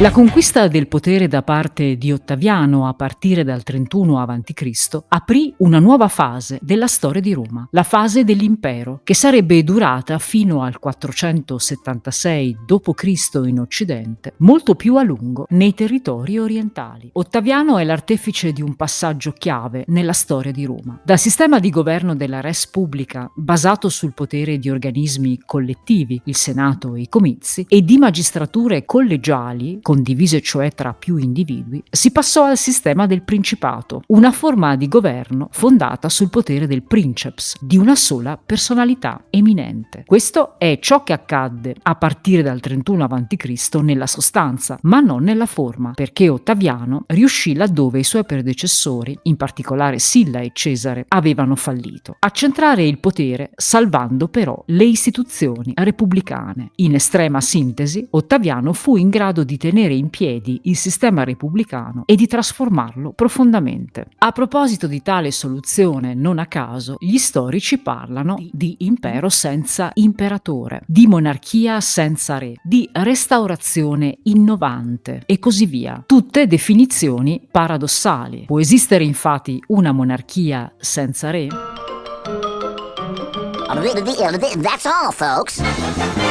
La conquista del potere da parte di Ottaviano a partire dal 31 a.C. aprì una nuova fase della storia di Roma, la fase dell'impero, che sarebbe durata fino al 476 d.C. in Occidente, molto più a lungo nei territori orientali. Ottaviano è l'artefice di un passaggio chiave nella storia di Roma. Dal sistema di governo della res pubblica, basato sul potere di organismi collettivi, il Senato e i comizi, e di magistrature collegiali, condivise cioè tra più individui, si passò al sistema del principato, una forma di governo fondata sul potere del princeps, di una sola personalità eminente. Questo è ciò che accadde a partire dal 31 a.C. nella sostanza, ma non nella forma, perché Ottaviano riuscì laddove i suoi predecessori, in particolare Silla e Cesare, avevano fallito, a centrare il potere salvando però le istituzioni repubblicane. In estrema sintesi, Ottaviano fu in grado di tenere tenere in piedi il sistema repubblicano e di trasformarlo profondamente. A proposito di tale soluzione, non a caso, gli storici parlano di impero senza imperatore, di monarchia senza re, di restaurazione innovante e così via. Tutte definizioni paradossali. Può esistere infatti una monarchia senza re? That's all, folks.